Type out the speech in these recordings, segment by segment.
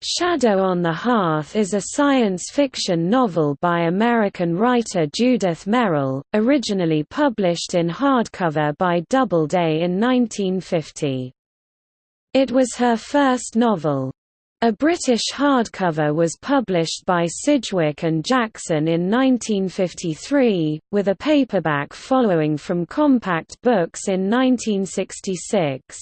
Shadow on the Hearth is a science fiction novel by American writer Judith Merril, originally published in hardcover by Doubleday in 1950. It was her first novel. A British hardcover was published by Sidgwick and Jackson in 1953, with a paperback following from Compact Books in 1966.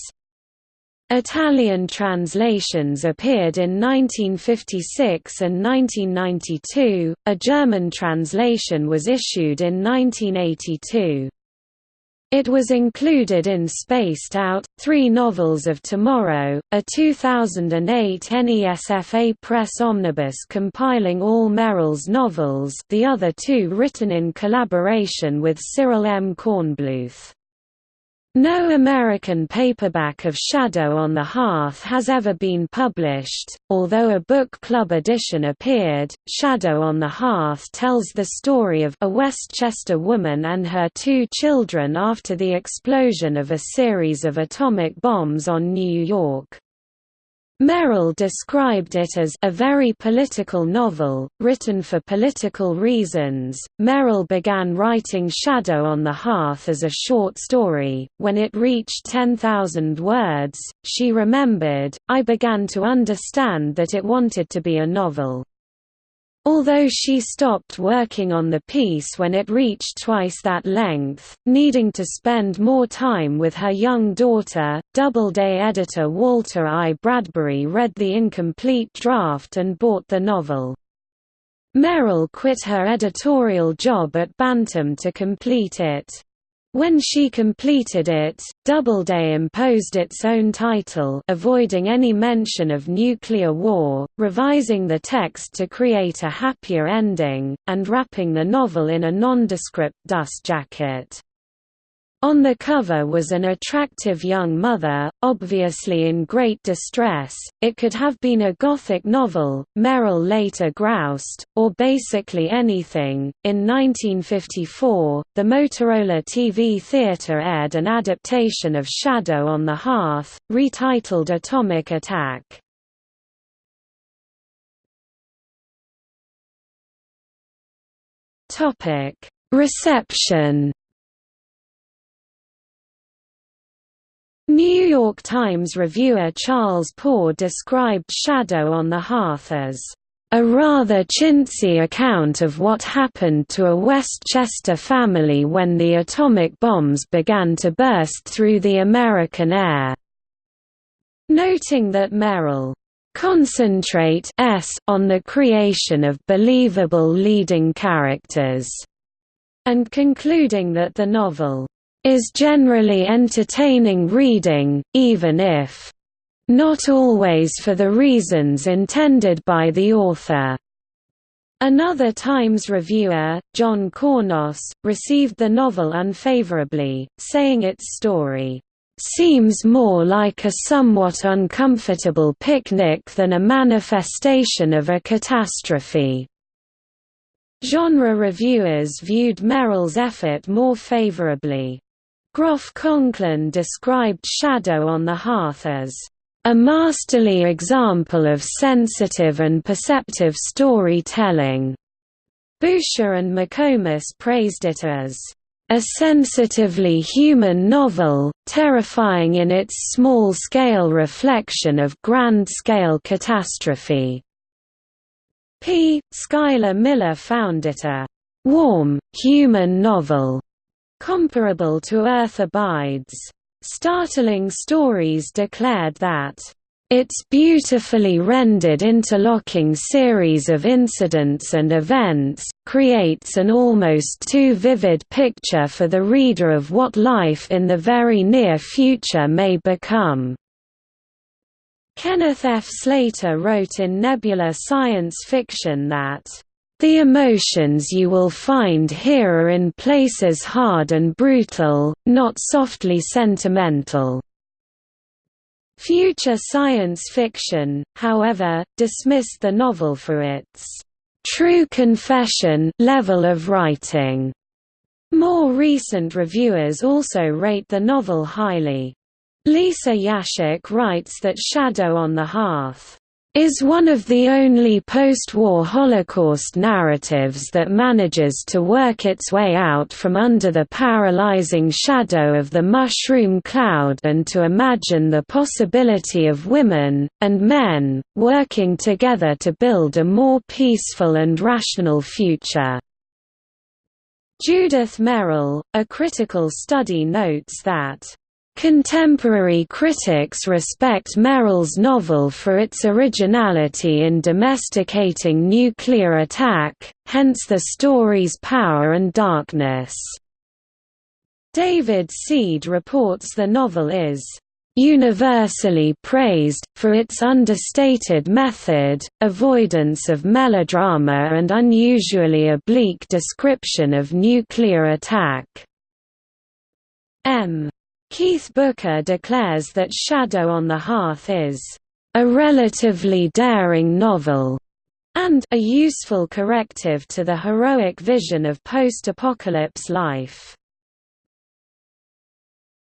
Italian translations appeared in 1956 and 1992, a German translation was issued in 1982. It was included in Spaced Out, Three Novels of Tomorrow, a 2008 NESFA Press omnibus compiling all Merril's novels the other two written in collaboration with Cyril M. Kornbluth. No American paperback of Shadow on the Hearth has ever been published, although a book club edition appeared. Shadow on the Hearth tells the story of a Westchester woman and her two children after the explosion of a series of atomic bombs on New York. Merril described it as a very political novel, written for political reasons. Merril began writing Shadow on the Hearth as a short story. When it reached 10,000 words, she remembered, I began to understand that it wanted to be a novel. Although she stopped working on the piece when it reached twice that length, needing to spend more time with her young daughter, Doubleday editor Walter I. Bradbury read the incomplete draft and bought the novel. Merril quit her editorial job at Bantam to complete it. When she completed it, Doubleday imposed its own title avoiding any mention of nuclear war, revising the text to create a happier ending, and wrapping the novel in a nondescript dust jacket. On the cover was an attractive young mother, obviously in great distress. It could have been a Gothic novel, Merril later groused, or basically anything. In 1954, the Motorola TV Theatre aired an adaptation of Shadow on the Hearth, retitled Atomic Attack. Reception New York Times reviewer Charles Poore described Shadow on the Hearth as a rather chintzy account of what happened to a Westchester family when the atomic bombs began to burst through the American air, noting that Merril concentrate s on the creation of believable leading characters, and concluding that the novel is generally entertaining reading, even if not always for the reasons intended by the author. Another Times reviewer, John Cournos, received the novel unfavorably, saying its story seems more like a somewhat uncomfortable picnic than a manifestation of a catastrophe. Genre reviewers viewed Merril's effort more favorably. Groff Conklin described Shadow on the Hearth as a masterly example of sensitive and perceptive storytelling. Boucher and McComas praised it as a sensitively human novel, terrifying in its small-scale reflection of grand-scale catastrophe. P. Schuyler Miller found it a warm, human novel comparable to Earth Abides. Startling Stories declared that its beautifully rendered interlocking series of incidents and events, creates an almost too vivid picture for the reader of what life in the very near future may become. Kenneth F. Slater wrote in Nebula Science Fiction that the emotions you will find here are in places hard and brutal, not softly sentimental. Future science fiction, however, dismissed the novel for its true confession level of writing. More recent reviewers also rate the novel highly. Lisa Yaszek writes that Shadow on the Hearth is one of the only post-war Holocaust narratives that manages to work its way out from under the paralyzing shadow of the mushroom cloud and to imagine the possibility of women, and men, working together to build a more peaceful and rational future. Judith Merril, a critical study notes that Contemporary critics respect Merril's novel for its originality in domesticating nuclear attack, hence the story's power and darkness. David Seed reports the novel is universally praised, for its understated method, avoidance of melodrama and unusually oblique description of nuclear attack. M. Keith Booker declares that Shadow on the Hearth is a relatively daring novel and a useful corrective to the heroic vision of post-apocalypse life.